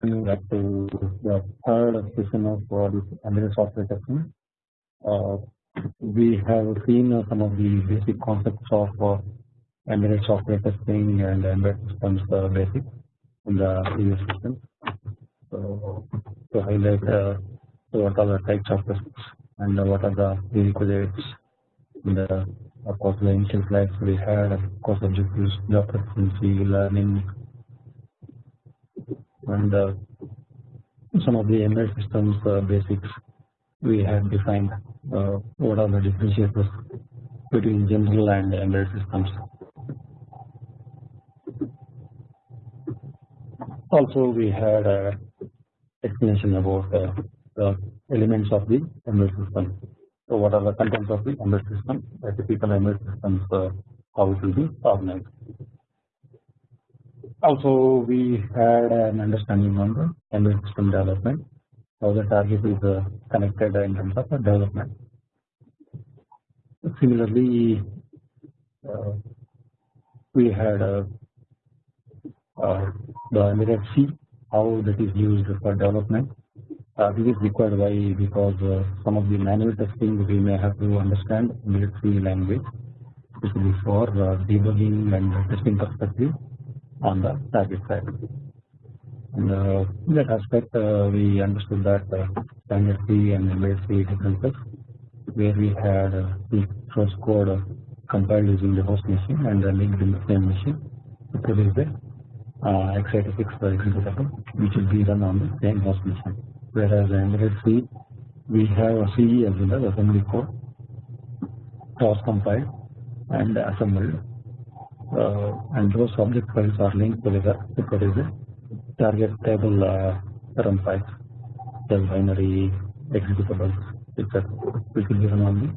back to the third session of uh, this embedded software testing. Uh, we have seen uh, some of the basic concepts of uh, embedded software testing and embedded systems uh, basics in the previous session. So, to highlight uh, what are the types of tests and what are the prerequisites and uh, of course the initial slides we had of course objectives, job proficiency, learning and uh, some of the embedded systems uh, basics we have defined uh, what are the differentiators between general and embedded systems. Also we had a explanation about the elements of the embedded system. So what are the contents of the embedded system, a typical embedded systems, how it will be organized. Also we had an understanding on the embedded system development, how the target is uh, connected in terms of development. Similarly, uh, we had a, uh, the embedded C, how that is used for development. Uh, this is required why because uh, some of the manual testing we may have to understand embedded C language, especially for uh, debugging and testing perspective on the target side. And uh, in that aspect, uh, we understood that uh, standard C and embedded differences, where we had uh, the source code compiled using the host machine and uh, linked in the same machine to produce the uh, x86 executable, which will be run on the same host machine. Whereas embedded C, we have a C as well as assembly code, cross compiled and assembled and those object files are linked together to produce a target table uh, run files, the binary executables, etc. which will be run on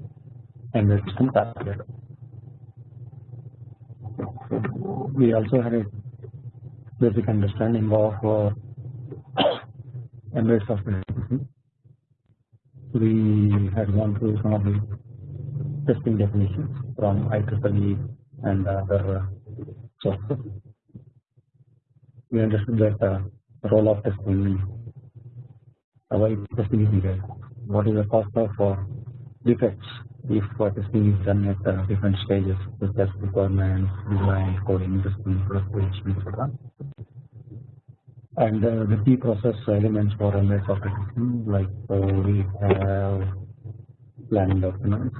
the embedded system target. We also had a basic understanding of uh, embedded software. We had gone through some of the testing definitions from IEEE and other software. We understood that uh, role of testing, uh, why testing is needed, what is the cost of uh, defects if uh, testing is done at uh, different stages such as requirements, design, coding, testing, production, etc. And uh, the key process elements for embedded software testing like uh, we have planning documents,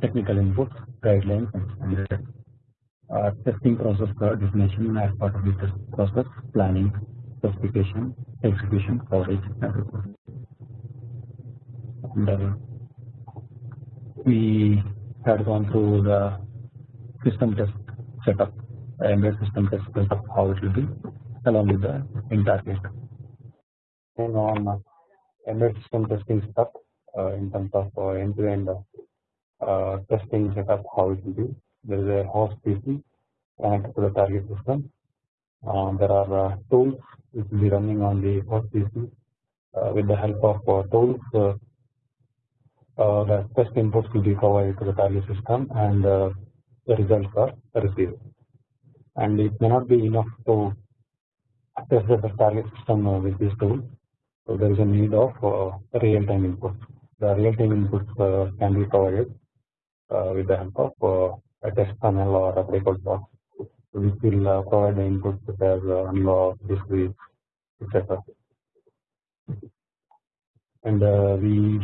technical inputs, guidelines, and uh, testing process definition as part of the test process, planning, specification, execution, coverage, and and uh, we had gone through the system test setup, embedded system test setup, how it will be, along with the target. And on uh, embedded system testing setup uh, in terms of uh, end-to-end uh, testing setup, how it will be. There is a host PC connected to the target system. Uh, there are uh, tools which will be running on the host PC. with the help of tools, the test inputs will be provided to the target system and the results are received. And it may not be enough to test the target system with this tool. So there is a need of real-time inputs. The real-time inputs can be provided uh, with the help of uh, a test panel or a breakout box which will uh, provide the inputs such as analog, discrete, etc. And we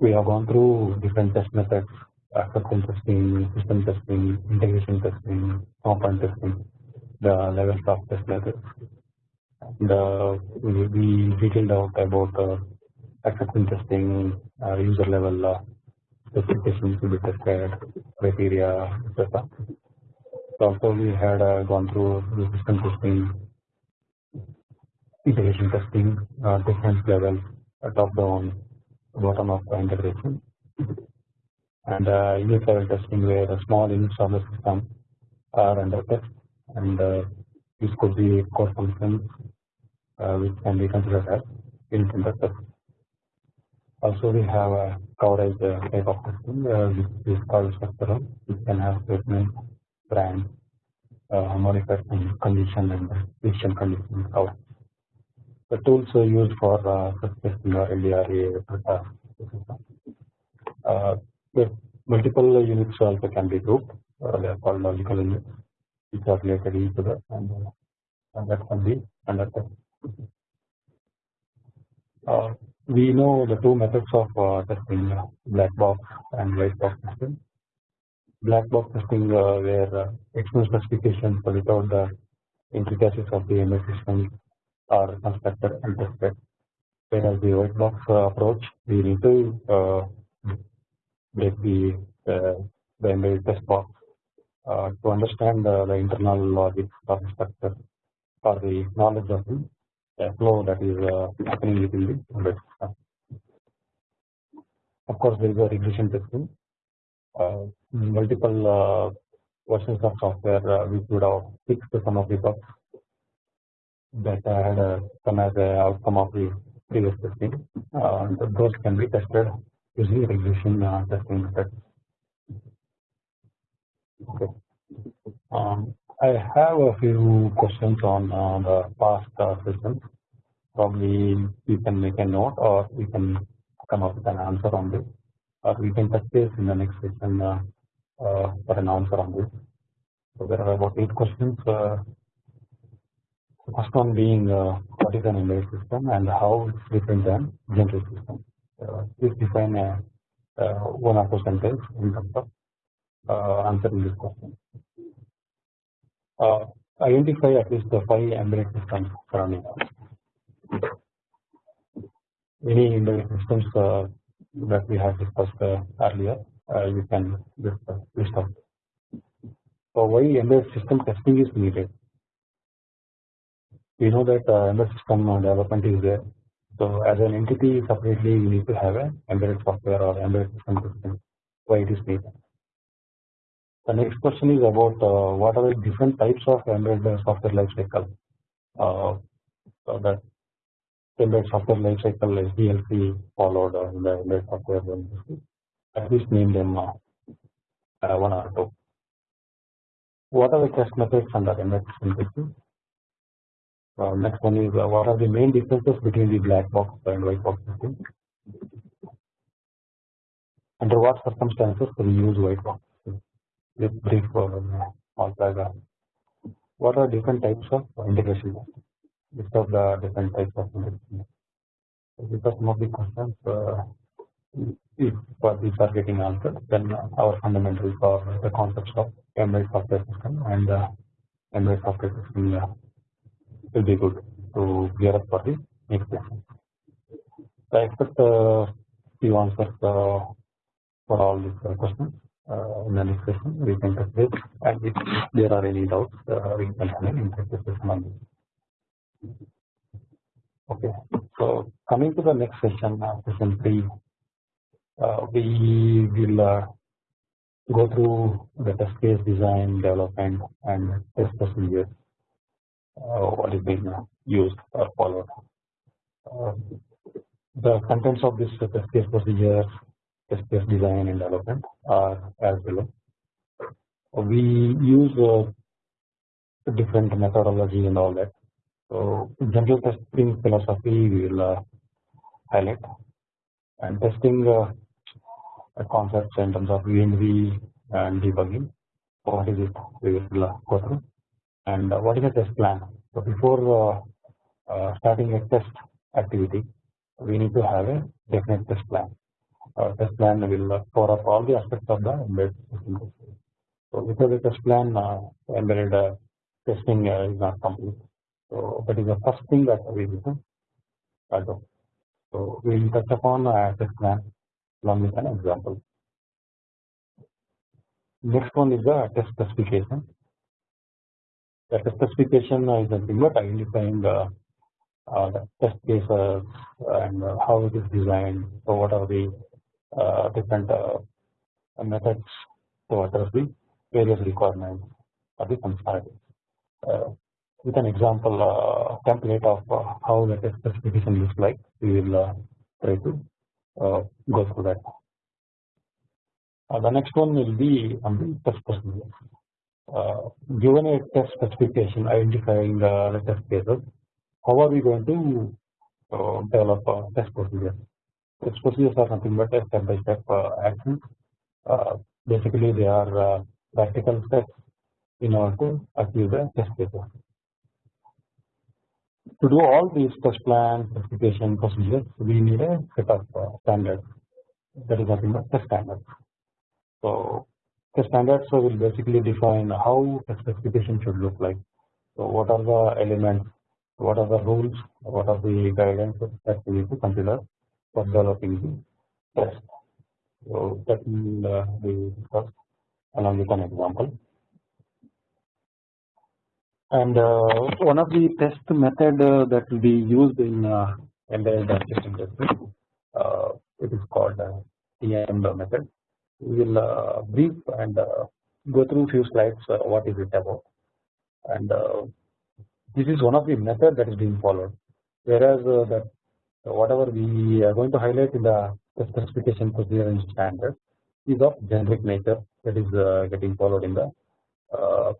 we have gone through different test methods, acceptance testing, system testing, integration testing, component testing, the levels of test methods. The we, we detailed out about uh, acceptance testing, uh, user level uh, specifications to be tested, criteria, etc. So Also, we had uh, gone through the system testing, integration testing, uh, different levels, uh, top down, bottom up integration, and uh, unit level testing where the small units of the system are under test, and uh, this could be core functions uh, which can be considered as unit under test. Also, we have a coverage uh, type of testing uh, which is called structural, which can have statement, branch, modified condition and decision condition how the tools are used for uh, testing LDRA, uh, the multiple units also can be grouped. Uh, they are called logical units, which are related to each other, and, uh, and that can be understood. Uh, we know the two methods of uh, testing uh, black box and white box testing. Black box testing uh, where uh, external specifications without the intricacies of the embedded system are constructed and tested. Whereas the white box uh, approach, we need to uh, break the uh, the embedded test box uh, to understand uh, the internal logic of the structure or the knowledge of the flow that is uh, happening within the embedded system. Of course, there is a regression testing. Uh, multiple uh, versions of software which would have fixed some of the bugs that had come as an outcome of the previous testing. Those can be tested using regression testing. Okay. I have a few questions on uh, the past uh. Probably you can make a note or we can come up with an answer on this or we can touch base in the next session uh, uh, for an answer on this. So there are about eight questions. Uh, the first one being uh, what is an embedded system and how it's different than general system. Uh, please define a, uh, one or two sentences in terms of uh, answering this question. Uh, identify at least the five embedded systems surrounding us. Any embedded systems uh, that we have discussed uh, earlier, uh, you can just uh, list out. So why embedded system testing is needed? We know that uh, embedded system uh, development is there. So as an entity separately, we need to have an embedded software or embedded system testing. Why it is needed? The next question is about uh, what are the different types of embedded software lifecycle. Uh, so that embedded software lifecycle SDLC followed uh, in the embedded software. At least name them uh, uh, one or two. What are the test methods under embedded system? Uh, next one is uh, what are the main differences between the black box and white box testing? Under what circumstances can we use white box? With brief paragraph. What are different types of integration? List of the different types of integration. These are some of the questions. Uh, if these are getting answered, then our fundamentals or the concepts of embedded software system and uh, embedded software system uh, will be good to gear up for the next session. So I expect uh, few answers uh, for all these uh, questions in the next session. We can base and if there are any doubts, uh, we can have an interactive session on this. Okay, so coming to the next session, uh, session three, uh, we will go through the test case design, development, and test procedures. Uh, what is being used or followed. Uh, the contents of this test case procedure, test design, and development are as below. We use uh, different methodology and all that. So, general testing philosophy we will uh, highlight and testing uh, concepts in terms of VNV and debugging. What is it? We will uh, go through and what is the test plan. So, before starting a test activity, we need to have a definite test plan. Uh, test plan will cover up all the aspects of the embedded system. So, without a test plan, uh, embedded uh, testing is not complete. So that is the first thing that we to do. So we will touch upon a test plan along with an example. Next one is the test specification. The test specification is nothing but identifying the, uh, the test cases and uh, how it is designed. So what are the uh, different methods to address the various requirements of the functionality with an example uh, template of uh, how the test specification looks like. We will uh, try to go through that. the next one will be on the test procedure. uh, given a test specification identifying uh, the test cases, how are we going to uh, develop a test procedure? Test procedures are nothing but a step by step uh, actions. Uh, basically, they are uh, practical steps in order to achieve the test cases. To do all these test plan specification procedures, we need a set of standards. That is nothing but test standards. So the standards will basically define how the specification should look like. So what are the elements, what are the rules, what are the guidelines that we need to consider the test. So will uh, be discussed along with an example. And uh, one of the test method uh, that will be used in uh, embedded testing testing, uh, it is called uh, TM method we will uh, brief and uh, go through few slides uh, what is it about and this is one of the method that is being followed whereas that whatever we are going to highlight in the specification procedure and standard is of generic nature that is uh, getting followed in the uh,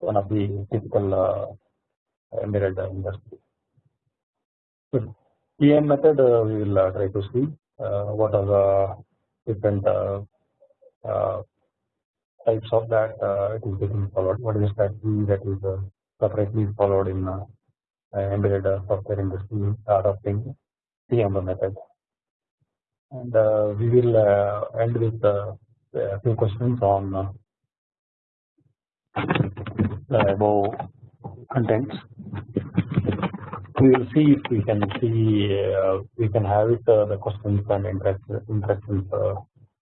one of the typical uh, embedded industry. So method we will try to see what are the different uh, types of that uh, it is getting followed. What is the strategy that is uh, separately followed in embedded software industry adopting TMR method. And we will end with a few questions on the above contents. We will see if we can see uh, we can have it uh, the questions and interactions uh,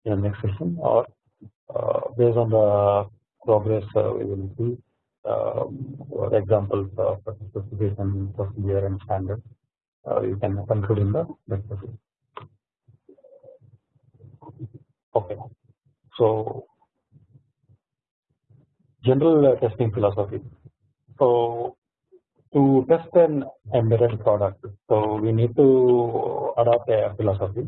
in the next session or uh, based on the progress uh, we will see uh, examples of specification procedure and standards you can conclude in the session. Okay, so general testing philosophy. So to test an embedded product, so we need to adopt a philosophy.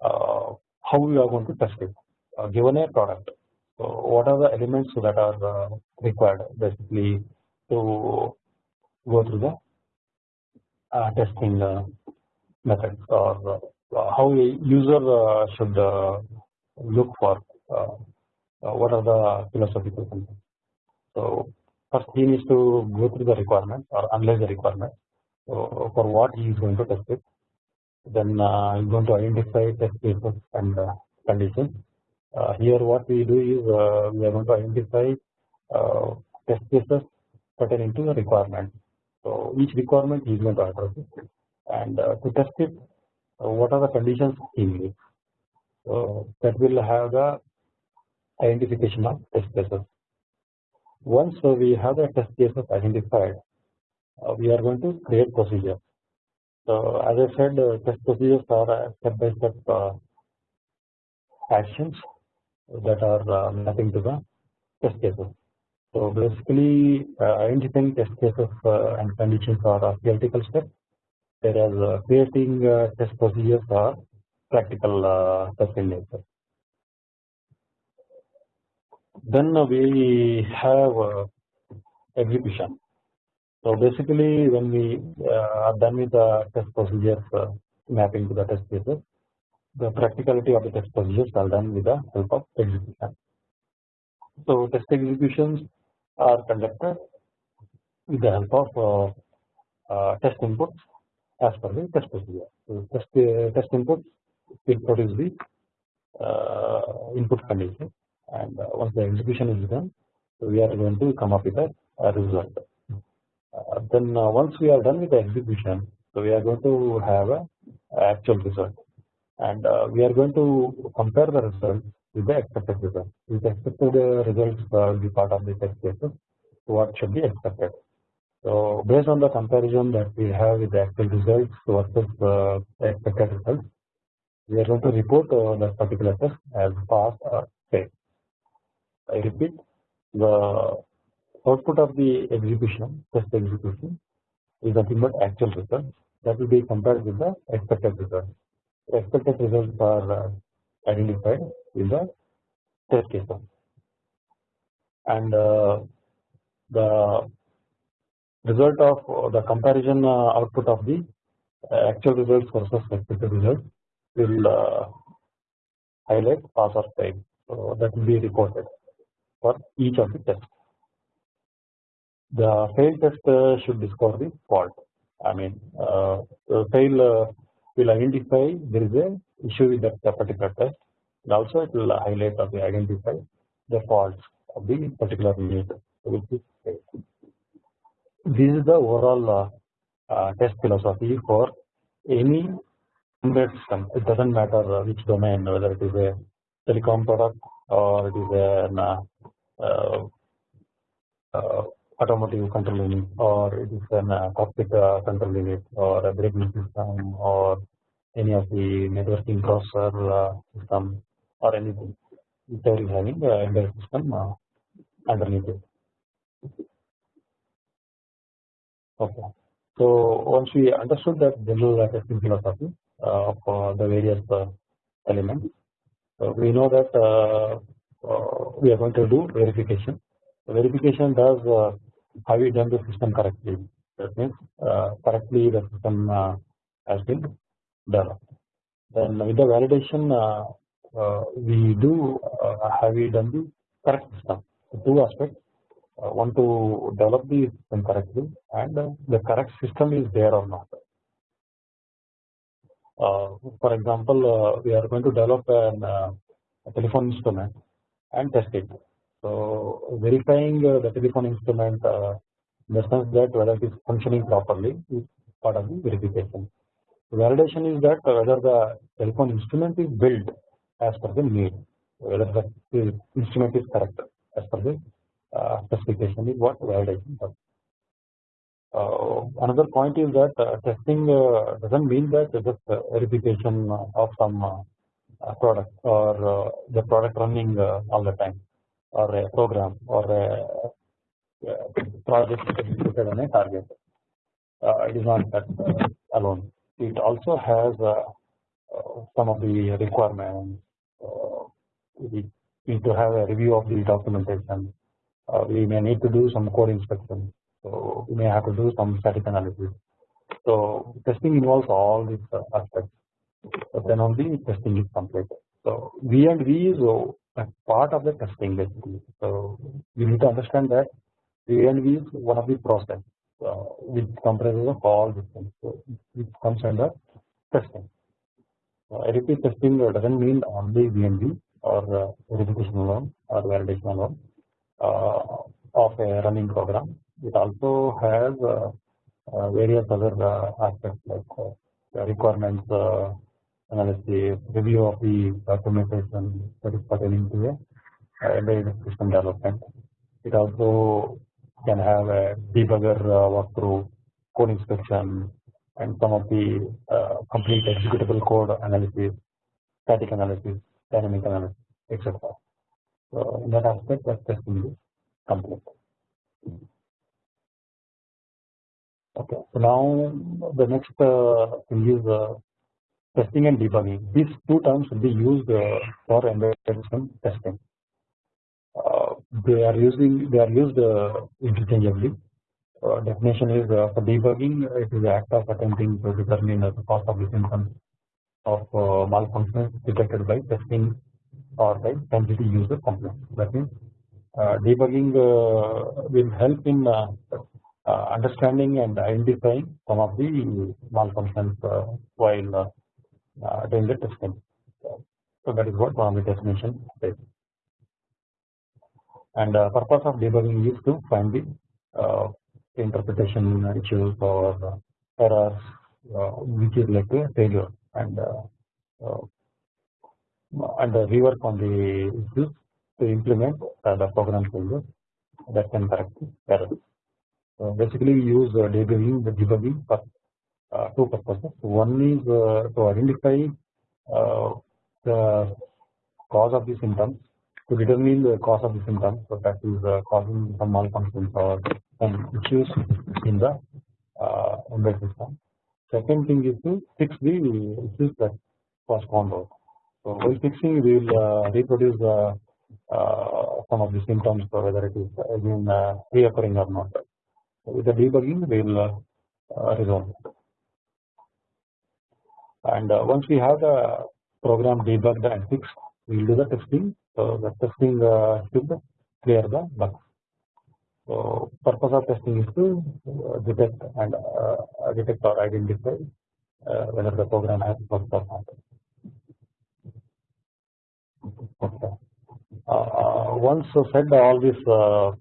Uh, how we are going to test it uh, given a product. So what are the elements that are uh, required basically to go through the uh, testing uh, methods or uh, how a user uh, should look for what are the philosophical concepts. So first he needs to go through the requirements or analyze the requirements for what he is going to test it then uh, I'm going to identify test cases and uh, conditions. Uh, here what we do is we are going to identify test cases pertaining to the requirement. So each requirement is going to address it and to test it what are the conditions he needs. So that will have the identification of test cases. Once we have the test cases identified, we are going to create procedure so as I said, uh, test procedures are step by step uh, actions that are uh, mapping to the test cases. So basically, uh, identifying test cases uh, and conditions are a theoretical step, whereas uh, creating test procedures are practical test in nature. Then we have execution. So basically, when we uh, are done with the test procedures uh, mapping to the test cases, the practicality of the test procedures are done with the help of execution. So test executions are conducted with the help of uh, test inputs as per the test procedure. So test test inputs will produce the input condition, and once the execution is done, we are going to come up with a, a result. Uh, then uh, once we are done with the execution, so we are going to have a actual result, and uh, we are going to compare the results with the expected result. The expected results will be part of the test cases, what should be expected. So based on the comparison that we have with the actual results versus the expected results, we are going to report uh, that particular test as pass or fail. I repeat, the output of the execution test execution is nothing but actual results that will be compared with the expected results. The expected results are identified in the test cases and uh, the result of the comparison output of the actual results versus expected results will highlight pass or fail. So that will be reported for each of the tests. The fail test uh, should discover the fault. I mean, uh, fail uh, will identify there is a issue with that particular test. And also, it will highlight or identify the faults of the particular unit which. This is the overall test philosophy for any embedded system. It doesn't matter which domain, whether it is a telecom product or it is an uh, uh, automotive control unit or it is an uh, cockpit uh, control unit or a braking system or any of the networking processor uh, system or anything which is having the embedded system uh, underneath it. Okay. So once we understood that general testing philosophy of the various elements, we know that we are going to do verification. verification does have you done the system correctly? That means uh, correctly the system uh, has been Then with the validation, uh, uh we do uh, have we done the correct system. So two aspects. Uh, one to develop the system correctly and the correct system is there or not. for example, we are going to develop an, a telephone instrument and test it. So verifying uh, the telephone instrument uh, in the sense that whether it is functioning properly is part of the verification. Validation is that whether the telephone instrument is built as per the need, whether the instrument is correct as per the uh, specification is what validation does. Uh, another point is that uh, testing uh, doesn't mean that just verification of some product or the product running all the time or a program or a project executed on a target. Uh, it is not that uh, alone. It also has uh, uh, some of the requirements. Uh, we need to have a review of the documentation. Uh, we may need to do some code inspection. So we may have to do some static analysis. So testing involves all these aspects. But then only testing is completed. So V and V is a part of the testing basically. So you need to understand that V and V is one of the process uh, which comprises of all these things. So it comes under testing. Uh, repeat testing doesn't mean only VNV or uh, verification alone or validation alone uh, of a running program. It also has uh, uh, various other aspects like requirements analysis, review of the documentation that is pertaining to a embedded system development. It also can have a debugger uh, walkthrough, code inspection, and some of the uh, complete executable code analysis, static analysis, dynamic analysis, etc. So in that aspect, that testing is complete. Okay, so now the next uh, thing is uh, testing and debugging. These two terms will be used uh, for embedded system testing. Uh, they are using they are used uh, interchangeably. Uh, definition is uh, for debugging it is the act of attempting to determine uh, the cause of the symptoms of malfunctions detected by testing or by entity user complaints. That means debugging will help in understanding and identifying some of the malfunctions while uh, doing the testing. So that is what one of the definition says. And uh, purpose of debugging is to find the uh, interpretation issues or errors which is led to failure and and rework on the issues to implement the program failure that can correct the errors. So basically, we use debugging the debugging for uh, two purposes. One is uh, to identify uh, the cause of the symptoms to determine the cause of the symptoms so that is causing some malfunctions or some issues in the embedded system. Second thing is to fix the issues that found out. So while fixing we will reproduce the uh, some of the symptoms whether it is again uh, reoccurring or not. With the debugging, we will uh, resolve it. And uh, once we have the program debugged and fixed, we will do the testing. So the testing uh, should clear the bugs. So purpose of testing is to uh, detect and uh, detect or identify uh, whether the program has bugs or not. Okay. Uh, once said all this uh,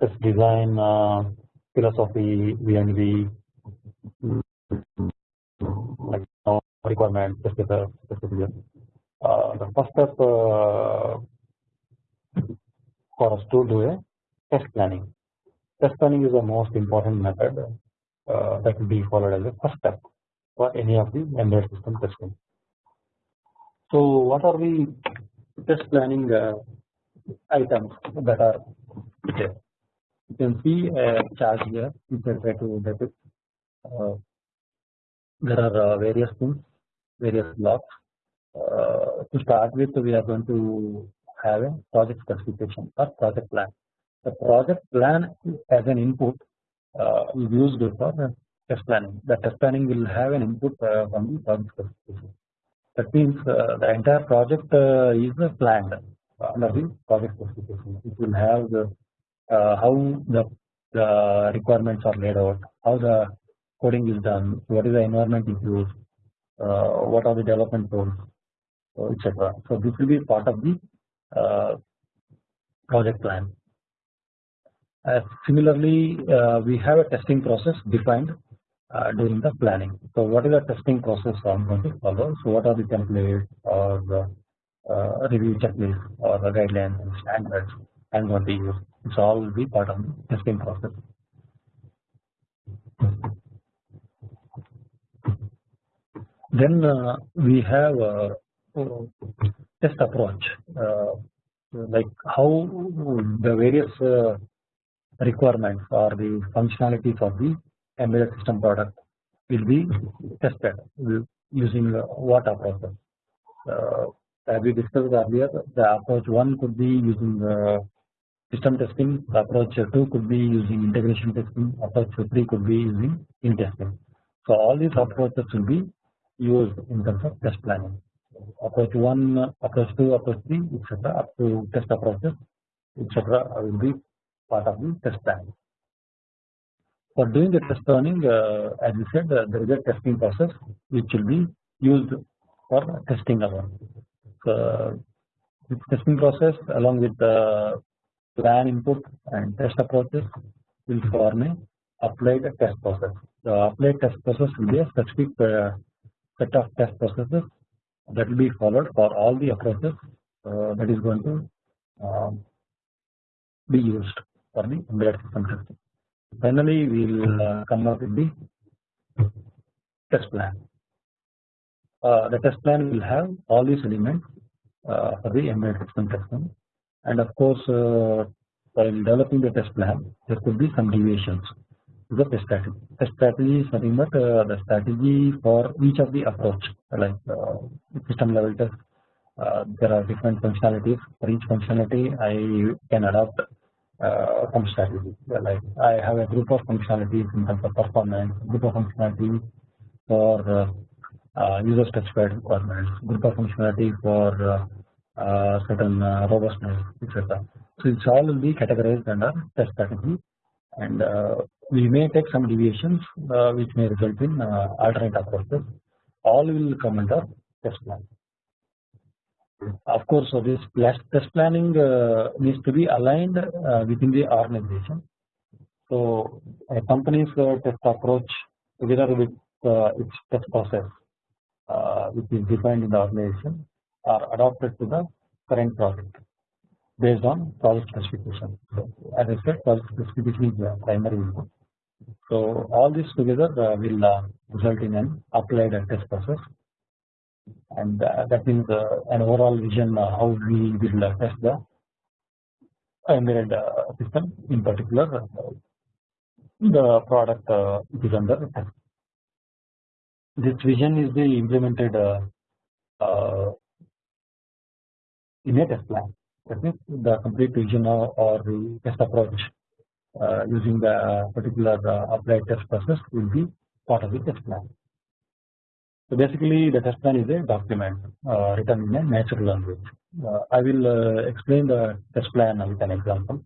test design uh, philosophy, VNV, like requirement specification. Uh, the first step for us to do a test planning. Test planning is the most important method that will be followed as a first step for any of the embedded system testing. So, what are the test planning uh, items that are there? You can see a chart here. You can try to depict. Uh, there are uh, various things, various blocks. To start with, we are going to have a project specification or project plan. The project plan as an input uh, is used for the test planning. The test planning will have an input uh, from the project specification. That means uh, the entire project is planned under the project specification. It will have the, how the, the requirements are laid out, how the coding is done, what is the environment used, what are the development tools, etc. So this will be part of the project plan. Uh, similarly, uh, we have a testing process defined uh, during the planning. So, what is the testing process I am going to follow? So, what are the templates or the review checklist or the guidelines and standards I am going to use? It's all will be part of the testing process. Then we have test approach like how the various uh, requirements or the functionalities of the embedded system product will be tested using what approach. Uh, as we discussed earlier, the approach one could be using uh, system testing, approach two could be using integration testing, approach three could be using in testing. So all these approaches will be used in terms of test planning approach 1, approach 2, approach 3 etc. up to test approaches etc. will be part of the test plan. For doing the test planning uh, as we said uh, there is a testing process which will be used for testing our so, this testing process along with the plan input and test approaches will form a applied test process. The applied test process will be a specific uh, set of test processes that will be followed for all the approaches uh, that is going to um, be used for the embedded system testing. Finally, we will uh, come up with the test plan. Uh, the test plan will have all these elements uh, for the embedded system testing, and of course, uh, while developing the test plan, there could be some deviations the strategy. Test strategy is nothing but uh, the strategy for each of the approach like uh, system level test. Uh, there are different functionalities for each functionality. I can adopt uh, some strategy. Like I have a group of functionalities in terms of performance, group of functionality for uh, uh, user specified requirements, group of functionality for certain robustness, etc. So it's all will be categorized under test strategy and we may take some deviations uh, which may result in uh, alternate approaches all will come under test plan. Of course, so this test planning uh, needs to be aligned within the organization. So, a company's test approach together with its test process which is defined in the organization are adopted to the current project based on project specification. So, as I said project specification is the primary input so all this together uh, will uh, result in an applied test process and uh, that means uh, an overall vision uh, how we will uh, test the embedded system in particular the product is under test. This vision is the implemented in a test plan. that means the complete vision or, the test approach using the particular uh, applied test process will be part of the test plan. So basically the test plan is a document uh, written in a natural language. Uh, I will uh, explain the test plan with an example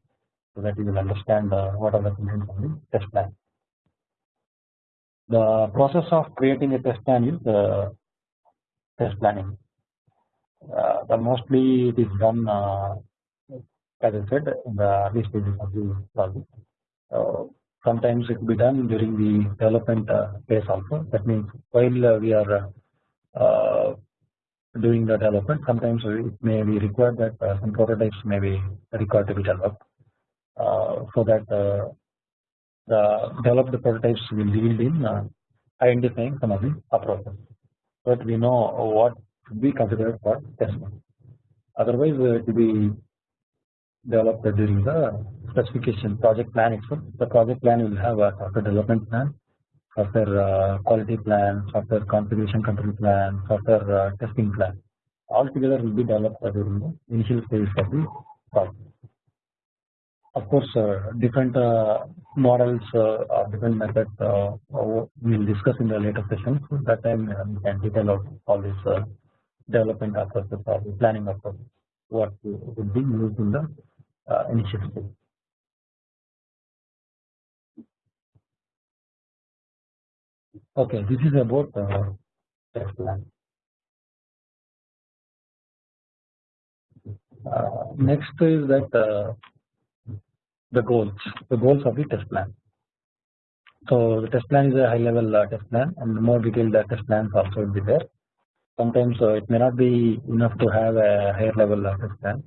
so that you will understand uh, what are the components of the test plan. The process of creating a test plan is test planning. the mostly it is done as I said in the early stages of the project. sometimes it will be done during the development phase also. That means while we are doing the development sometimes it may be required that uh, some prototypes may be required to be developed uh, so that uh, the developed prototypes will yield in identifying some of the approaches but we know what should be considered for testing otherwise it will be developed during the specification project plan itself the project plan will have a software development plan software uh, quality plan, software configuration control plan, software uh, testing plan. All together will be developed during the initial phase of the project. Of course, uh, different uh, models uh, or different methods uh, we will discuss in the later sessions. That time we can detail out all these development approaches or the planning approaches what would be used in the initial stage. Okay, this is about uh, test plan. Uh, next is that uh, the goals, the goals of the test plan. So the test plan is a high level uh, test plan, and the more detailed uh, test plans also will be there. Sometimes uh, it may not be enough to have a higher level test plan.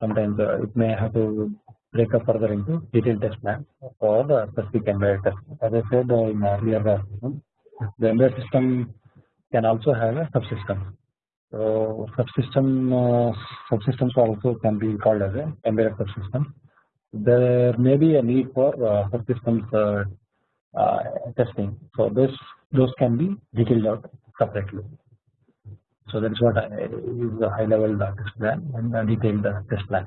Sometimes it may have to break up further into detailed test plans for the specific embedded test. As I said in earlier the embedded system can also have a subsystem. So subsystem uh, subsystems also can be called as a embedded subsystem. There may be a need for uh, subsystems uh, uh, testing. So this those can be detailed out separately. So that is what I, is the high level test plan and the detailed test plan.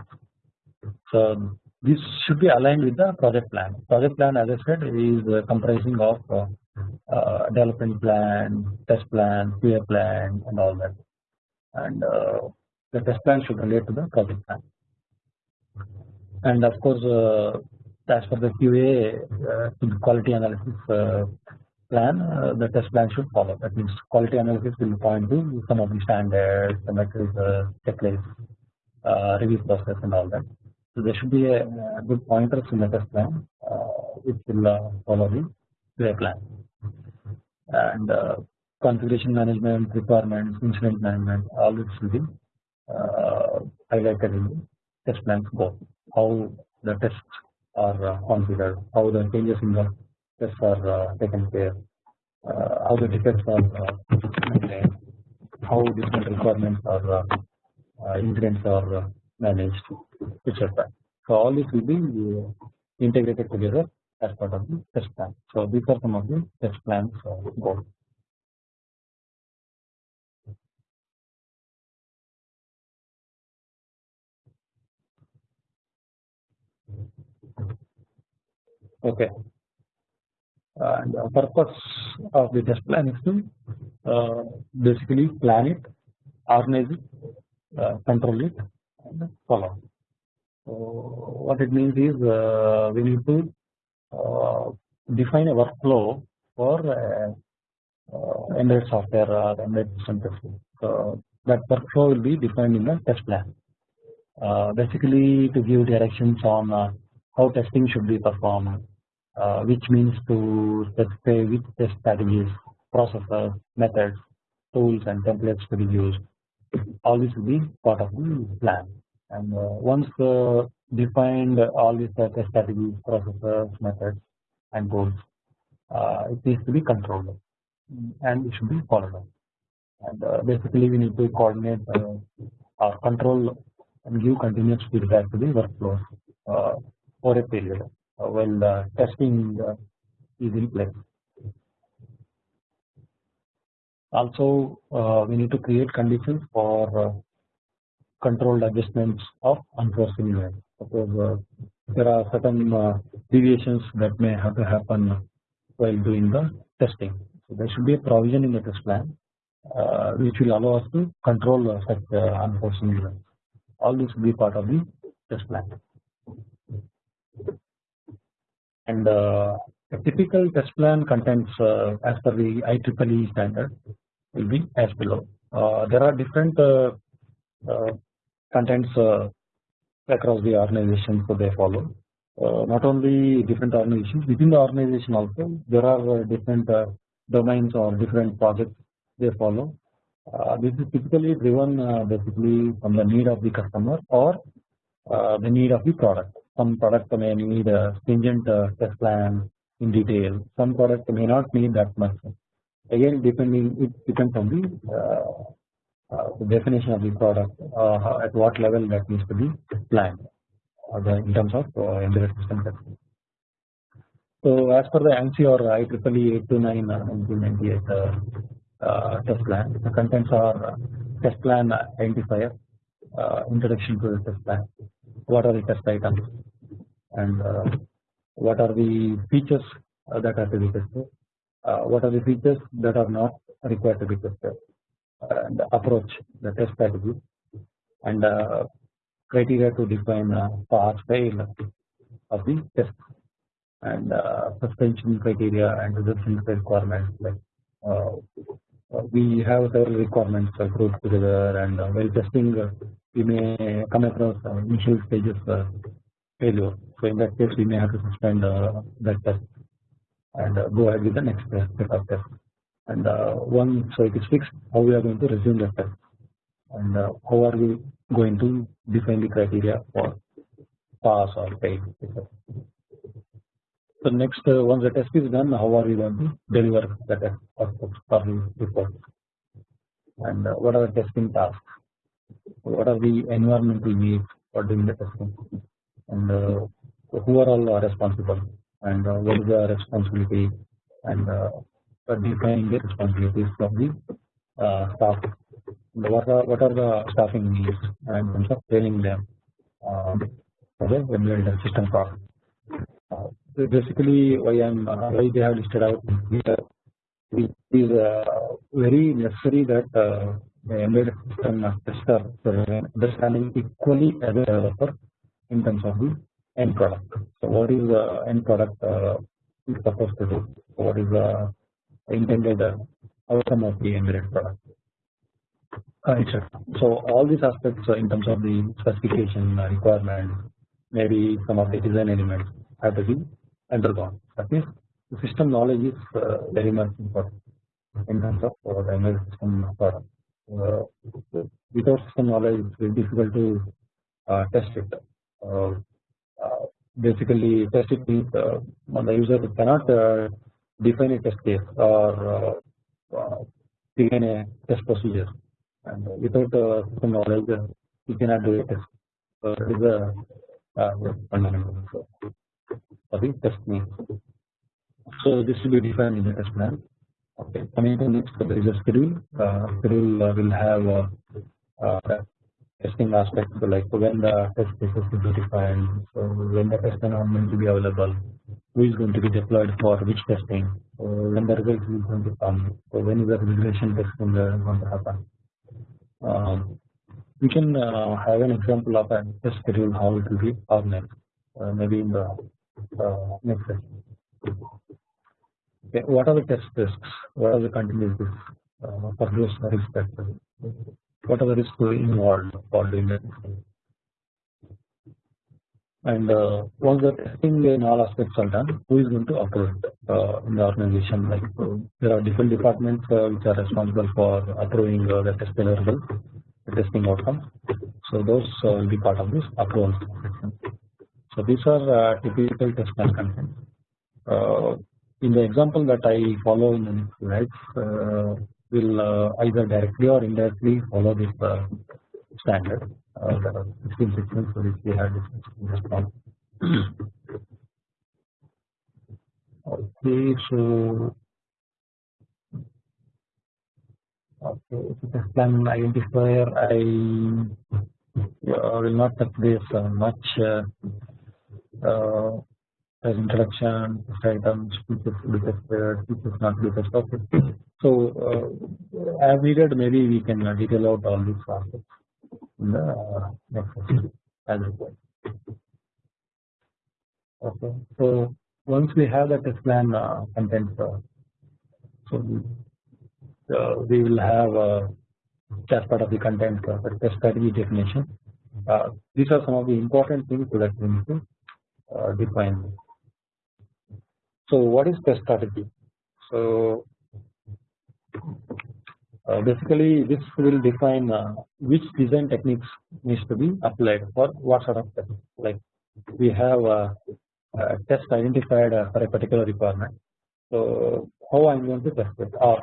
So this should be aligned with the project plan. Project plan, as I said, is comprising of uh, development plan, test plan, QA plan, and all that. And uh, the test plan should relate to the project plan. And of course, uh, as for the QA uh, quality analysis uh, plan, uh, the test plan should follow. That means quality analysis will point to some of the standards, the metrics, checklists, review process, and all that. So there should be a, a good pointers in the test plan, which will follow the QA plan and uh, configuration management requirements, incident management, all this will be uh, highlighted in the test plans go. How the tests are uh, configured, how the changes in the tests are uh, taken care, uh, how the defects are how different requirements are incidents are managed, etc. So all this will be integrated together as part of the test plan. So these are some of the test plans uh, goals. Okay. And the purpose of the test plan is to uh, basically plan it, organize it, uh, control it, and follow. So what it means is uh, we need to uh, define a workflow for uh, uh, embedded software or embedded system testing. So that workflow will be defined in the test plan. basically, to give directions on how testing should be performed, which means to specify which test strategies, processes, methods, tools, and templates to be used. All this will be part of the plan. And once defined all these test strategies, processes, methods, and tools Uh, it needs to be controlled and it should be followed up. And uh, basically, we need to coordinate uh, control and give continuous feedback to the workflows uh, for a period uh, while the testing uh, is in place. Also, we need to create conditions for controlled adjustments of unforeseen events. Suppose uh, there are certain uh, deviations that may have to happen while doing the testing. So there should be a provision in the test plan uh, which will allow us to control uh, such uh, unforeseen events. All this will be part of the test plan. And uh, a typical test plan contains as per the IEEE standard will be as below. there are different contents across the organization so they follow. Uh, not only different organizations within the organization also there are uh, different uh, domains or different projects they follow. This is typically driven basically from the need of the customer or the need of the product some product may need a stringent test plan in detail. Some product may not need that much. Again depending it depends on the uh, the definition of the product uh, at what level that needs to be planned uh, in terms of embedded system testing. So as per the ANSI or IEEE 829 1998 uh, test plan, the contents are test plan identifier, uh, introduction to the test plan, what are the test items, and uh, what are the features that are to be tested, what are the features that are not required to be tested, and approach the test strategy. And uh, criteria to define uh, pass fail of the test. And uh, suspension criteria and resolution requirements like uh, uh, we have several requirements grouped together and uh, while testing we may come across initial stages failure so in that case we may have to suspend that test and go ahead with the next set of tests and uh, so it is fixed how we are going to resume the test and uh, how are we going to define the criteria for pass or fail so next uh, once the test is done how are we going to deliver the test or report? And what are the testing tasks what are the environmental needs for doing the testing and who are all responsible and what is the responsibility and defining the responsibilities of the uh, staff. What are what are the staffing needs and in terms of training them um, for the embedded system product. Uh, so basically, why I'm uh, why they have listed out here it is uh, very necessary that uh, the embedded system tester understanding equally as a developer in terms of the end product. So, what is the end product uh, supposed to do? What is the intended outcome of the embedded product. So all these aspects in terms of the specification requirement, maybe some of the design elements have to be undergone. That means the system knowledge is uh, very much important in terms of uh, the embedded system product. Uh, without system knowledge, it's very difficult to test it. basically, test it means the user cannot define a test case or uh, begin a test procedure and without uh, some knowledge uh, you cannot do a test. So that is a uh, fundamental for the test name. So this will be defined in the test plan. Okay, coming to next there is a schedule. Uh, schedule uh, will have uh, testing aspects so like when the test cases will be defined, so when the test environment will be available, who is going to be deployed for which testing, so when the results is going to come, so when is the regression testing going to happen. Um, we can uh, have an example of a test schedule how it will be organized uh, maybe in the uh, next session. Okay, what are the test risks? What are the continuous risks uh, for those? What are the risks involved for doing that? and uh, once the testing in all aspects are done, who is going to approve it uh, in the organization? Like uh, there are different departments uh, which are responsible for approving uh, the test deliverable, the testing outcomes. So those will be part of this approval. So these are typical test plan contents. In the example that I follow in the next slides, will either directly or indirectly follow this standard uh, there are 16 sections for which we this okay, so okay, so test plan identifier I uh, will not touch this uh, much uh, uh, as introduction, items, features to be tested, features not to be tested. Okay. So uh, as needed, maybe we can uh, detail out all these aspects in the uh, next session as required. Okay. So once we have the test plan uh, content, uh, so we, uh, we will have uh, part of the content uh, the test strategy definition. Uh, these are some of the important things that we need to uh, define. So what is test strategy? So uh, basically this will define uh, which design techniques needs to be applied for what sort of test. Like we have a, a test identified uh, for a particular requirement. So how I am going to test it or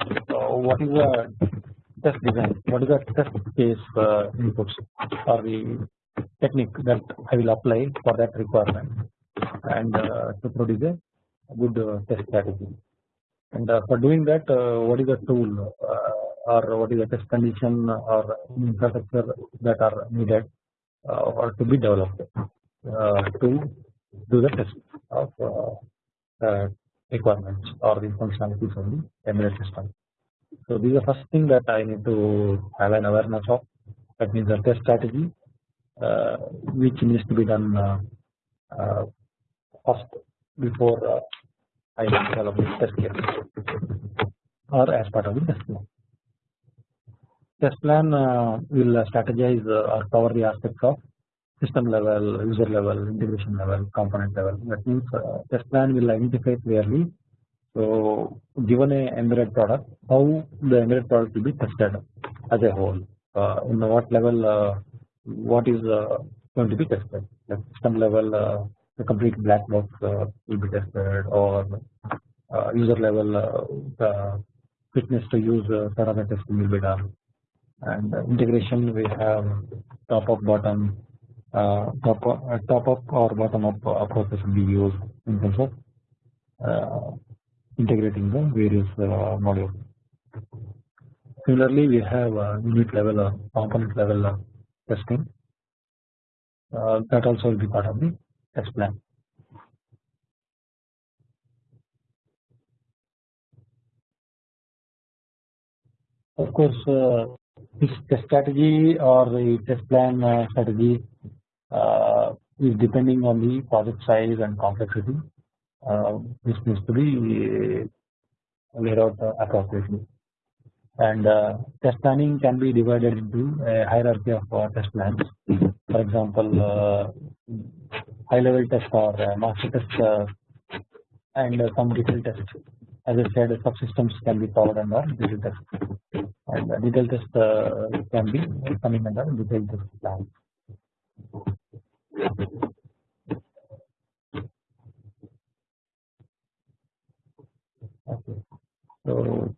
what is the test design, what is the test case uh, inputs or the technique that I will apply for that requirement and uh, to produce a good uh, test strategy. And uh, for doing that, uh, what is the tool uh, or what is the test condition or infrastructure that are needed or to be developed to do the test of requirements or the functionalities of the embedded system. So this is the first thing that I need to have an awareness of. That means the test strategy, uh, which needs to be done uh, uh, first before I develop the test case or as part of the test plan. Test plan will strategize or cover the aspects of system level, user level, integration level, component level. That means test plan will identify clearly so given a embedded product, how the embedded product will be tested as a whole? Uh, in what level, uh, what is uh, going to be tested? System level, uh, the complete black box uh, will be tested, or uh, user level, the fitness to use parameter testing will be done. And integration, we have top up, bottom, top up, top up or bottom up approaches will be used in terms of integrating the various uh, modules. Similarly, we have unit level component level testing uh, that also will be part of the test plan. Of course, uh, this test strategy or the test plan uh, strategy uh, is depending on the project size and complexity uh, this needs to be laid out uh, appropriately. And uh, test planning can be divided into a hierarchy of uh, test plans. For example, uh, high level test or uh, master test and some detailed test. As I said, subsystems can be covered under detailed test, and detailed test can be coming under detailed test plans. Okay. So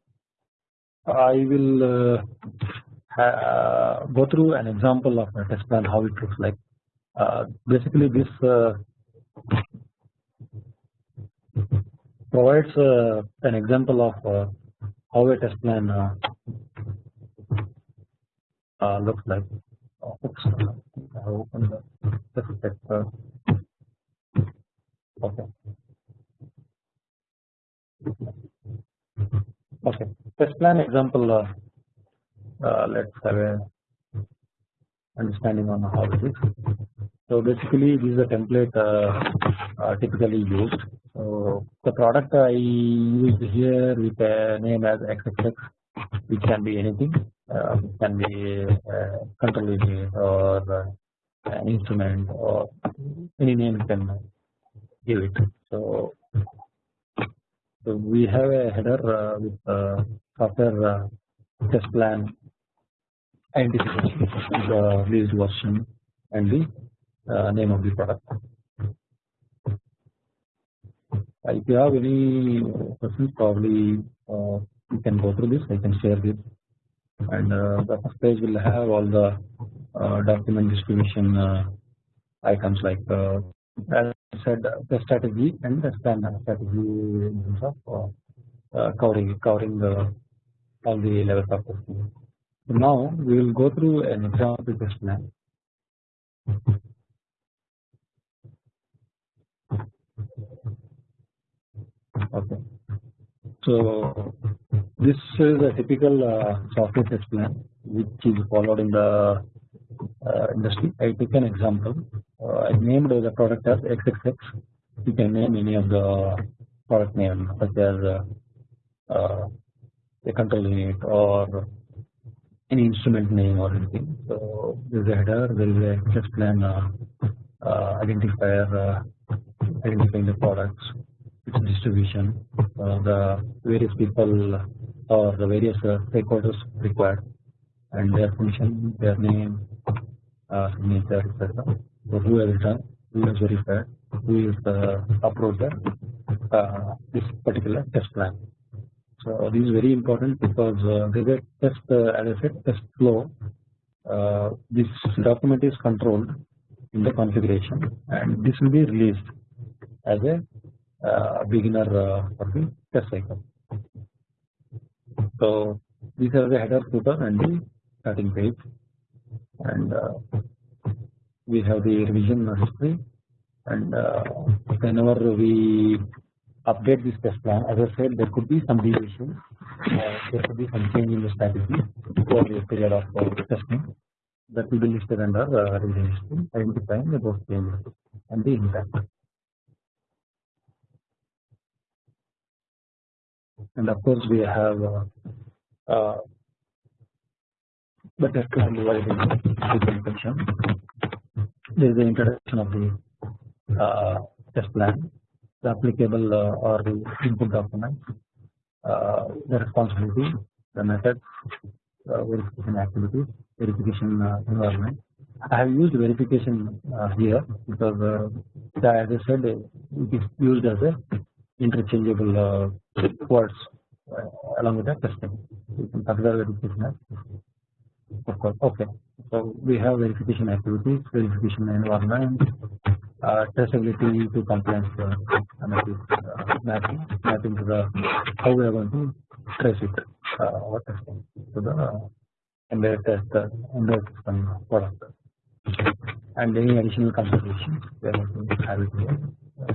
I will uh, uh, go through an example of a test plan how it looks like. Uh, basically, this uh, provides uh, an example of uh, how a test plan looks like. Oops, I opened the test Okay. Okay, test plan example. Uh, uh, let's have a understanding on how it is. So basically, this is a template uh, uh, typically used. So the product I use here with a name as XXX, which can be anything. Uh, it can be a control unit or an instrument or any name can give it. So so we have a header uh, with uh, software uh, test plan identification, the released version, and the name of the product. If you have any questions, probably you can go through this. I can share this, and the first page will have all the document distribution items like as I said the strategy and the standard strategy in terms uh, uh, covering covering the all the levels of. So now we will go through an example test plan. Okay. So this is a typical uh, software test plan which is followed in the uh, industry. I took an example. Uh, I named the product as XXX. You can name any of the product name such as uh, uh, a control unit or any instrument name or anything. So there is a header, there is a test plan uh, uh, identifier identifying the products, its distribution, the various people or the various stakeholders required and their function, their name, uh, signature, etc. So who has done, who has verified, who is the uploader uh, this particular test plan. So this is very important because uh, is a test, uh, as I said, test flow. Uh, this document is controlled in the configuration, and this will be released as a uh, beginner uh, for the test cycle. So these are the header, footer, and the starting page, and uh, we have the revision history, and uh, whenever we update this test plan. As I said, there could be some deviation, uh, there could be some change in the strategy for the period of uh, testing that will be listed under uh, revision identifying the those changes and the impact. And of course, we have uh, uh, the test plan. There is the introduction of the uh, test plan the applicable uh, or the input documents, uh, the responsibility, the methods, uh, verification activities, verification environment. I have used verification here because as I said it is used as a interchangeable words along with the testing. You can consider verification of course. Okay. So we have verification activities, verification environment, uh, traceability to compliance uh, uh, mapping, mapping to the how we are going to trace it uh, or testing to the embedded test uh, embedded system product. And any additional considerations we are going to have it here.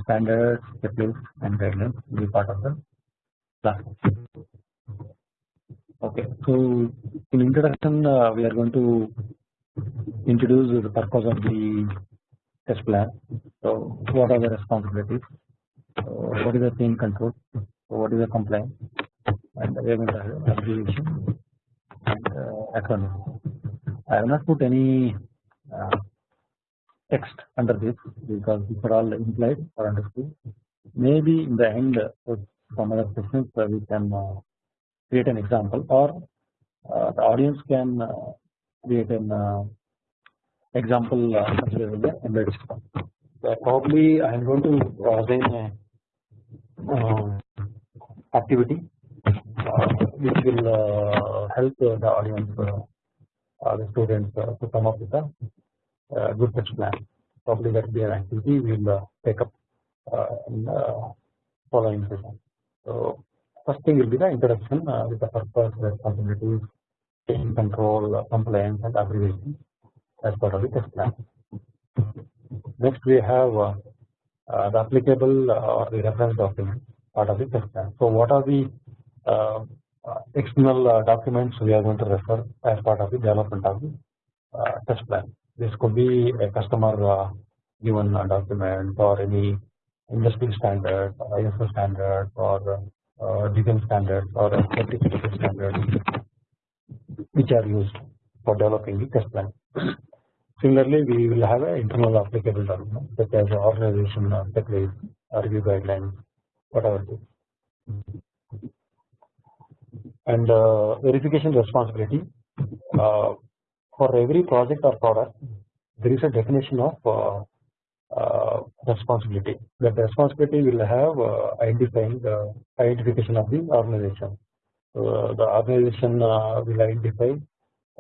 Standards, checklists, and guidelines will be part of the class. Okay, so in introduction, uh, we are going to introduce the purpose of the test plan. So what are the responsibilities? So what is the team control? So what is the compliance? And we are going to have and uh, acronym. I have not put any uh, text under this because these are all implied or understood. Maybe in the end, uh, some other questions uh, we can uh, create an example or uh, the audience can create an example uh, system. So probably I am going to assign a uh, activity uh, which will uh, help the audience, uh, the students to come up with a good test plan. Probably that will be an activity we will take up in the following session. So first thing will be the introduction with the purpose, responsibilities, control, compliance, and abbreviations as part of the test plan. Next we have uh, uh, the applicable uh, or the reference document part of the test plan. So what are the uh, uh, external uh, documents we are going to refer as part of the development of the test plan. This could be a customer given document or any industry standard, ISO standard or uh, design standards or certification standards which are used for developing the test plan. Similarly, we will have an internal applicable document such as organization checklist, review guidelines, whatever it is. And uh, verification responsibility uh, for every project or product, there is a definition of uh, uh responsibility. That responsibility will have uh, identifying the identification of the organization. the organization uh, will identify uh,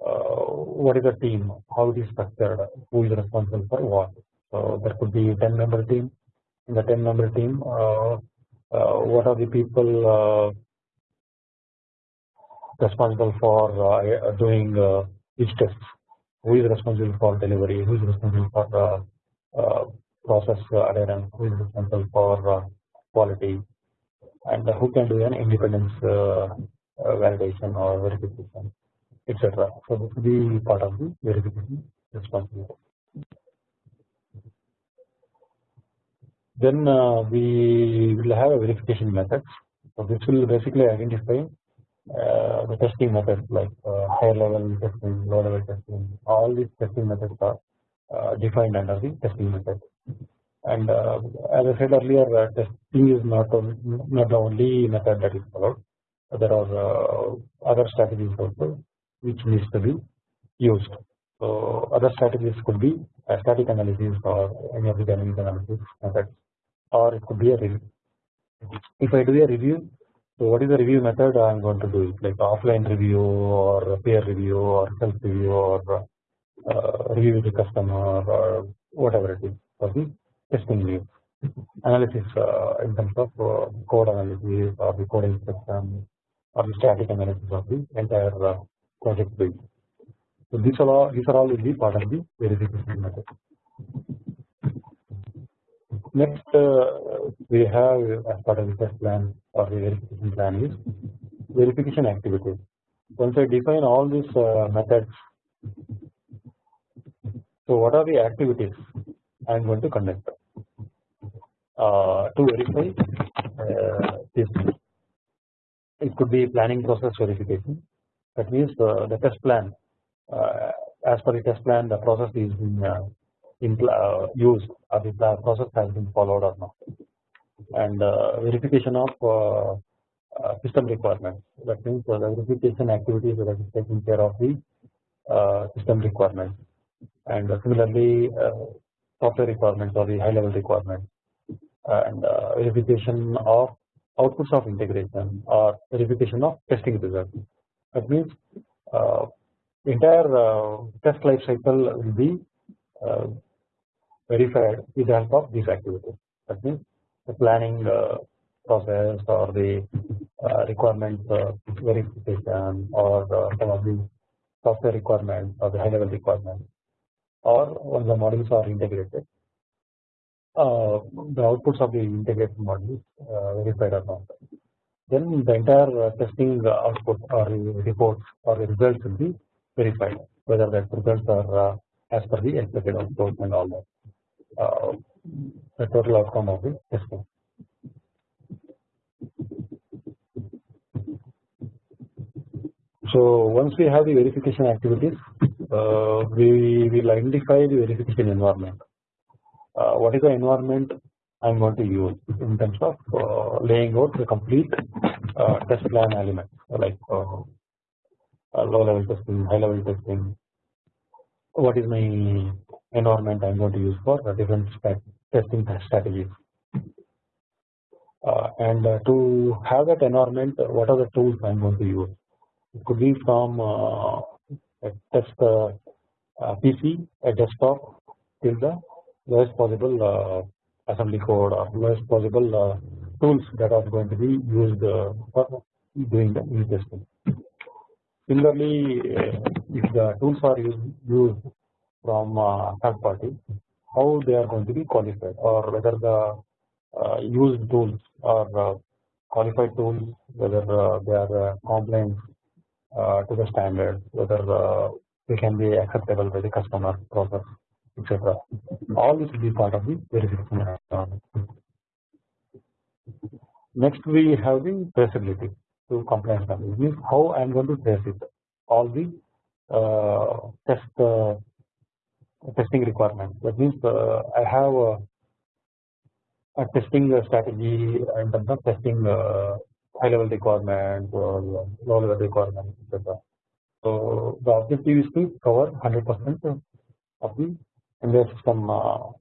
what is the team, how it is structured, who is responsible for what. So there could be 10 member team. In the 10 member team, uh, uh, what are the people responsible for doing each test? who is responsible for delivery, who is responsible for uh, uh, process adherence, who is responsible for quality, and who can do an independence validation or verification, etc. So this will be part of the verification responsibility. Then uh, we will have a verification methods. So this will basically identify uh, the testing methods like uh, higher level testing, low level testing. All these testing methods are uh, defined under the testing method. And uh, as I said earlier, uh, testing is not not the only method that is followed. There are other strategies also which needs to be used. So other strategies could be static analysis or any of the dynamic analysis methods or it could be a review. If I do a review, so what is the review method I am going to do it like offline review or peer review or self review or uh, review with the customer or whatever it is for the testing review analysis uh, in terms of uh, code analysis or the code inspection or the static analysis of the entire uh, project build. So these are all these are all will be part of the verification method. Next, uh, we have as part of the test plan or the verification plan is verification activities. Once I define all these uh, methods, so what are the activities I am going to conduct uh, to verify uh, this? It could be planning process verification. That means uh, the test plan. Uh, as per the test plan, the process is being uh, used or the process has been followed or not. And uh, verification of uh, uh, system requirements. That means the verification activities that is taking care of the uh, system requirements. And similarly software requirements or the high level requirements. And verification of outputs of integration or verification of testing results that means entire test life cycle will be verified with the help of these activities. That means the planning uh, process or the uh, requirement uh, verification or some of the software requirements or the high level requirements or when the modules are integrated uh, the outputs of the integrated modules uh, verified or not. Then the entire uh, testing output or reports or results will be verified whether the results are as per the expected output and all that uh, the total outcome of the testing. So once we have the verification activities, uh, we will identify the verification environment. Uh, what is the environment I am going to use in terms of uh, laying out the complete uh, test plan elements like uh, low level testing, high level testing. What is my environment I am going to use for the different testing strategies. Uh, and uh, to have that environment, what are the tools I am going to use? It could be from a test PC, a desktop, till the lowest possible assembly code or lowest possible uh, tools that are going to be used for doing the unit testing. Similarly, if the tools are used, from uh, third party how they are going to be qualified or whether the uh, used tools are uh, qualified tools whether they are compliant to the standard whether they can be acceptable by the customer process etc. All this will be part of the verification. Next we have the traceability to compliance. It means how I am going to trace it. All the uh, test uh, testing requirement. That means uh, I have a, a, testing strategy in terms of testing uh, high level requirements or low level requirements, etc. So the objective is to cover 100% of the entire system uh,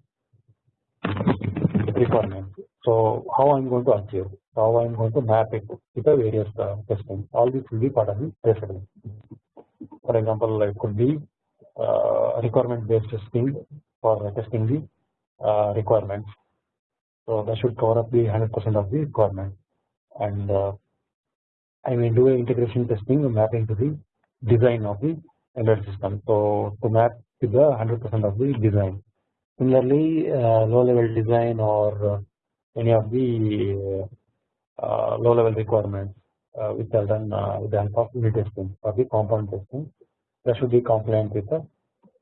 requirements. So how I'm going to achieve, how I'm going to map it with the various uh, testing. All this will be part of the traceability. For example, it could be uh, requirement based testing for testing the uh, requirements. So that should cover up the 100% of the requirement and uh, I may do integration testing mapping to the design of the embedded system. So to map to the 100% of the design. Similarly, uh, low level design or uh, any of the uh, uh low level requirements uh, which are done uh, with the help of unit testing or the component testing that should be compliant with the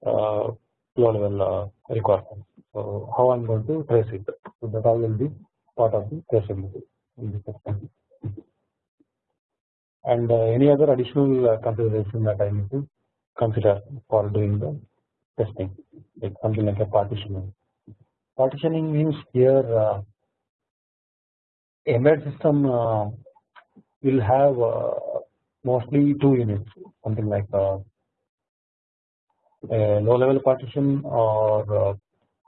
low level requirements. So how I'm going to trace it. So that all will be part of the traceability in this. And any other additional consideration that I need to consider for doing the testing like something like a partitioning. Partitioning means here uh, embedded system uh, will have uh, mostly two units something like uh, a low level partition or uh,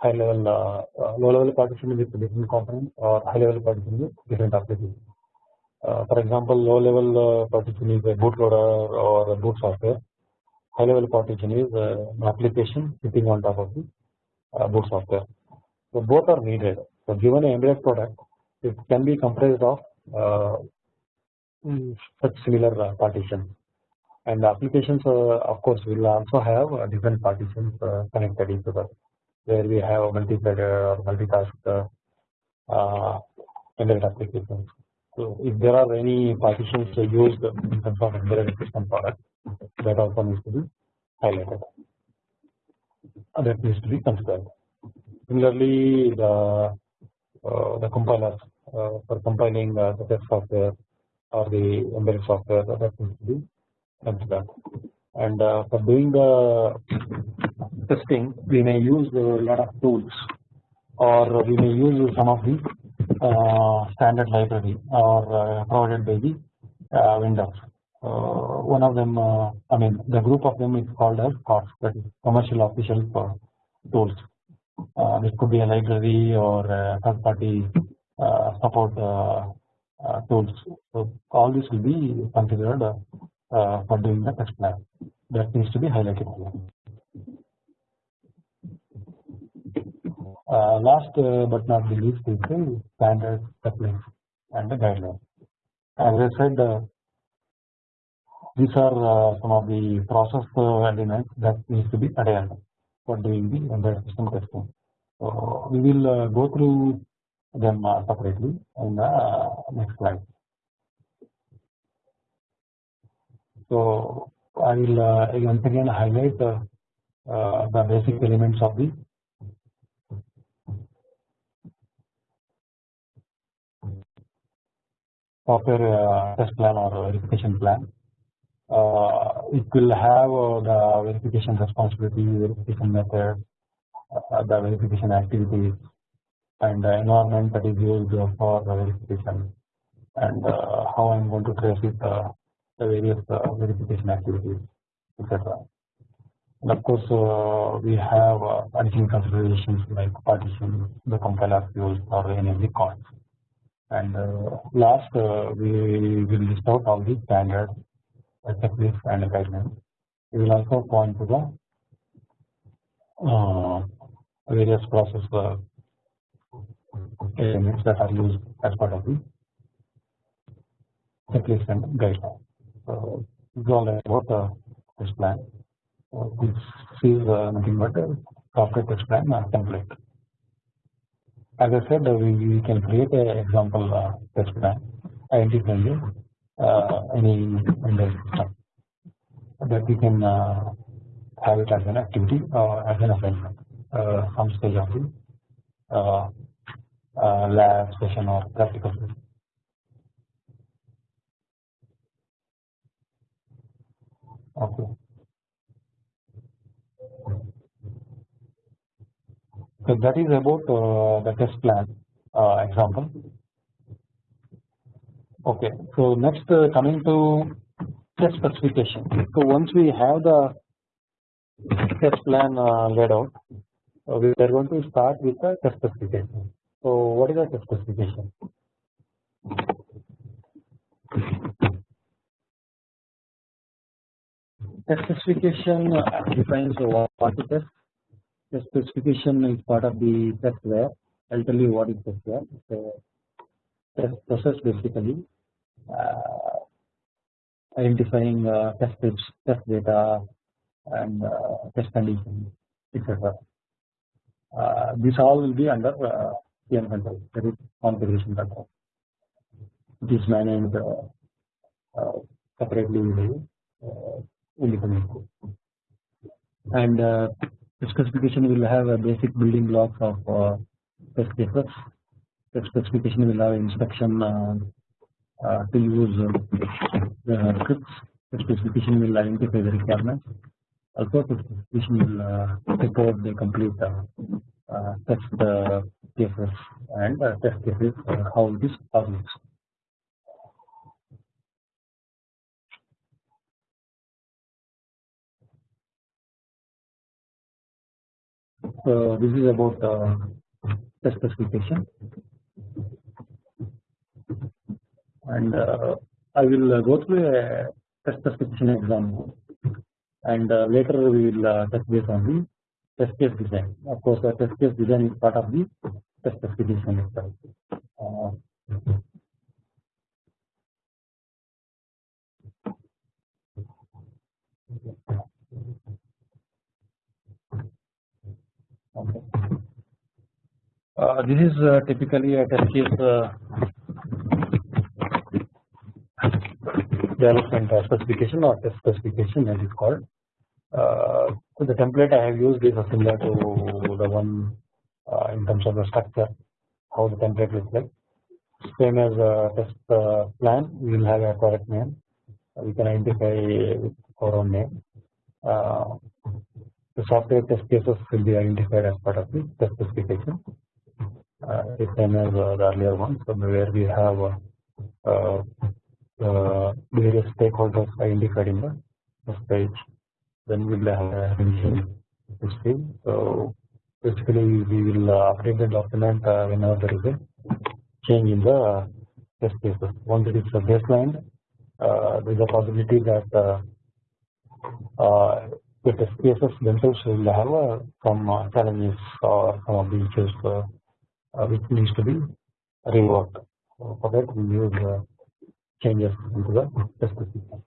high level uh, low level partition with different components or high level partition with different applications. for example, low level partition is a bootloader or a boot software high level partition is uh, an application sitting on top of the uh, boot software. So both are needed. So given an embedded product, it can be comprised of uh, mm, such similar uh, partitions. And applications, uh, of course, will also have uh, different partitions connected each other, where we have multi-threaded or multitask embedded applications. So if there are any partitions used in terms of embedded system product, that also needs to be highlighted. That needs to be considered. Similarly, the uh, the compilers uh, for compiling uh, the test software or the embedded software that needs to be considered. And uh, for doing the testing, we may use a lot of tools, or we may use some of the uh, standard library or uh, provided by the Windows. Uh, one of them, uh, I mean, the group of them is called as COTS, that is commercial off-the-shelf tools. Uh, this could be a library or a third party support tools. So all this will be considered for doing the test plan. That needs to be highlighted Uh, last uh, but not the least is the standard templates and the guidelines. As I said, uh, these are uh, some of the process uh, elements that needs to be adhered for doing the embedded system testing. So we will uh, go through them separately in the next slide. So I will once again highlight the basic elements of the software test plan or verification plan. Uh, it will have uh, the verification responsibility, verification method, uh, the verification activities, and the environment that is used for the verification, and uh, how I am going to trace it, uh, the various uh, verification activities, etc. And of course, we have additional considerations like partition, the compiler used, or any COTS. And last, we will list out all the standards checklist and guidelines. We will also point to the uh, various process uh, elements that are used as part of the checklist and guidelines. So this is all about uh, this plan. Uh, this is uh, nothing but a software test plan uh, template. As I said, uh, we, we can create an example uh, test plan identifying uh, any Windows system that we can uh, have it as an activity or as an assignment uh, some stage of the lab session or practical. Okay. So that is about uh, the test plan uh, example. Okay, so next uh, coming to test specification. So once we have the test plan uh, laid out, uh, we are going to start with the test specification. So what is the test specification? Test specification uh, defines what is test. Test specification is part of the testware. I'll tell you what is testware. So test process basically identifying uh, test tips, test data, and test conditions etc. this all will be under CM control that is configuration control. It is managed separately independently and uh, the specification will have a basic building blocks of uh, test cases. The specification will have instruction uh, uh, Uh, to use uh, the scripts. The specification will identify the requirements. Also, the specification will uh, report the complete test cases and test cases how it is published. So this is about uh, the specification and uh, I will uh, go through a test specification example and uh, later we will touch base on the test case design. Of course, the test case design is part of the test specification itself. Uh, Okay. Uh, this is uh, typically a test case uh, development specification or test specification as it's called. Uh, so the template I have used is similar to the one uh, in terms of the structure, how the template looks like. Same as a test uh, plan, we will have a product name. We can identify with our own name the software test cases will be identified as part of the test specification. Uh, same as uh, the earlier one, so where we have uh, uh, various stakeholders identified in the test page. Then we will have a revision history. So basically, we will uh, update the document uh, whenever there is a change in the test cases. Once it is a baseline, there is a possibility that the test cases themselves will have uh, some uh, challenges or some of the issues uh, which needs to be reworked. So for that we use changes into the test specification.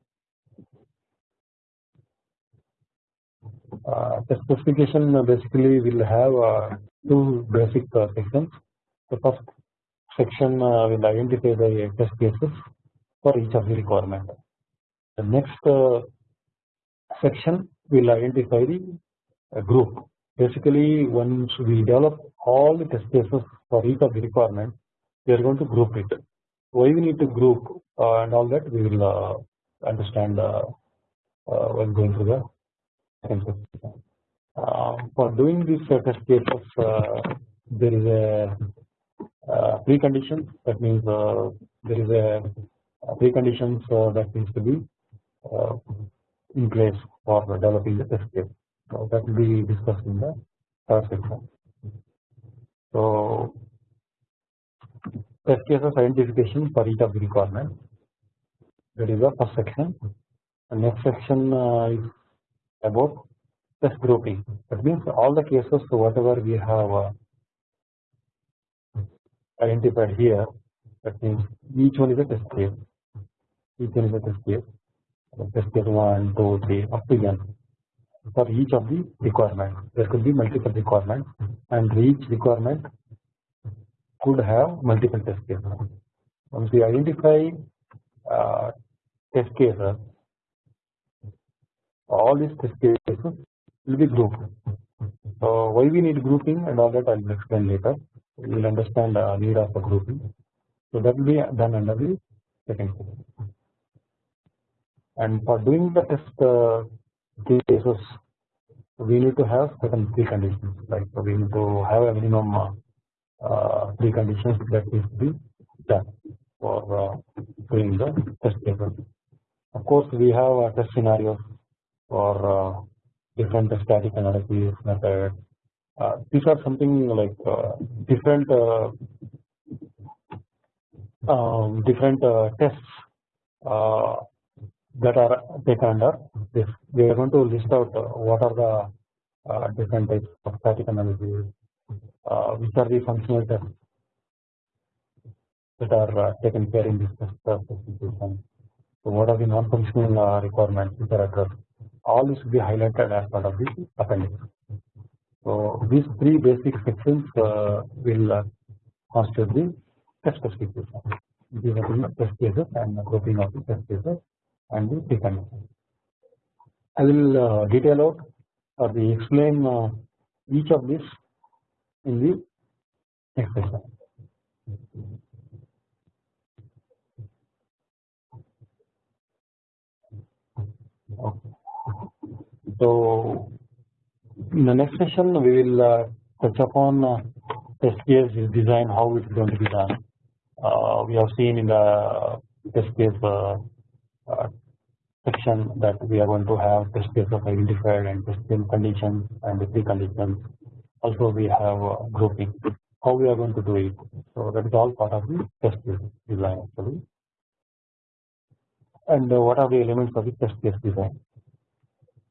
Uh, the specification uh, basically will have uh, two basic uh, sections. The first section will identify the test cases for each of the requirement. The next section will identify the uh, group. Basically, once we develop all the test cases for each of the requirement, we are going to group it. Why we need to group uh, and all that we will uh, understand uh, while going through the uh, for doing these test cases, there is a precondition. That means there is a precondition so that needs to be in place for developing the test case. So that will be discussed in the third section. So test cases identification for each of the requirements. That is the first section. The next section uh, is about test grouping. That means all the cases so whatever we have uh, identified here. That means each one is a test case. Each one is a test case test case 1, 2, 3 up to n for each of the requirements. There could be multiple requirements and each requirement could have multiple test cases. Once we identify uh, test cases, all these test cases will be grouped. So why we need grouping and all that I will explain later. We will understand the need of the grouping. So that will be done under the second and for doing the test uh, cases we need to have certain preconditions like we need to have a minimum preconditions that needs to be done for uh, doing the test cases. Of course, we have uh, test scenarios for uh, different static analysis methods. Uh, these are something like uh, different uh, um, different uh, tests uh, that are taken under this. We are going to list out uh, what are the uh, different types of static analysis, uh, which are the functional tests that are taken care in this specification. So what are the non-functional requirements which are addressed? all this will be highlighted as part of the appendix. So these three basic sections uh, will uh, constitute the test specification. These are the test cases and the grouping of the test cases and the preconditions. I will uh, detail out or the explain uh, each of these in the next session. Okay. So in the next session we will uh, touch upon uh, case design how it is going to be done. Uh, we have seen in the test case uh, uh, section that we are going to have test case of identified and test conditions and the preconditions. Also we have grouping how we are going to do it. So that is all part of the test case design actually. And uh, what are the elements of the test case design?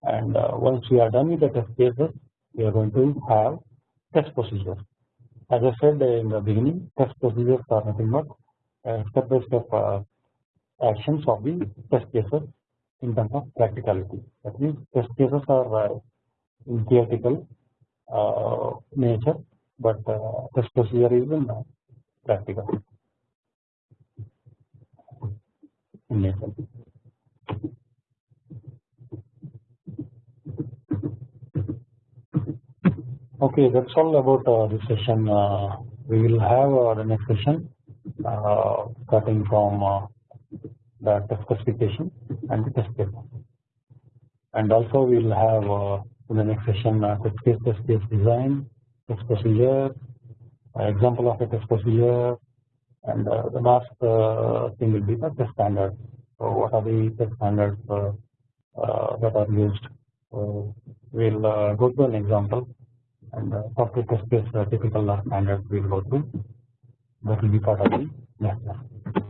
And uh, once we are done with the test cases, we are going to have test procedures. As I said in the beginning, test procedures are nothing but step by step actions of the test cases in terms of practicality. That means test cases are uh, theoretical nature, but uh, test procedure is in practical in nature. Okay, that's all about uh, this session. Uh, we will have uh, the next session uh, starting from uh, the test specification and the test case. And also we will have uh, in the next session uh, test case, test case design, test procedure, uh, example of a test procedure, and uh, the last thing will be the test standards. So what are the test standards that are used? So we'll go to an example and uh, software test case uh, typical standards we will go through that will be part of the next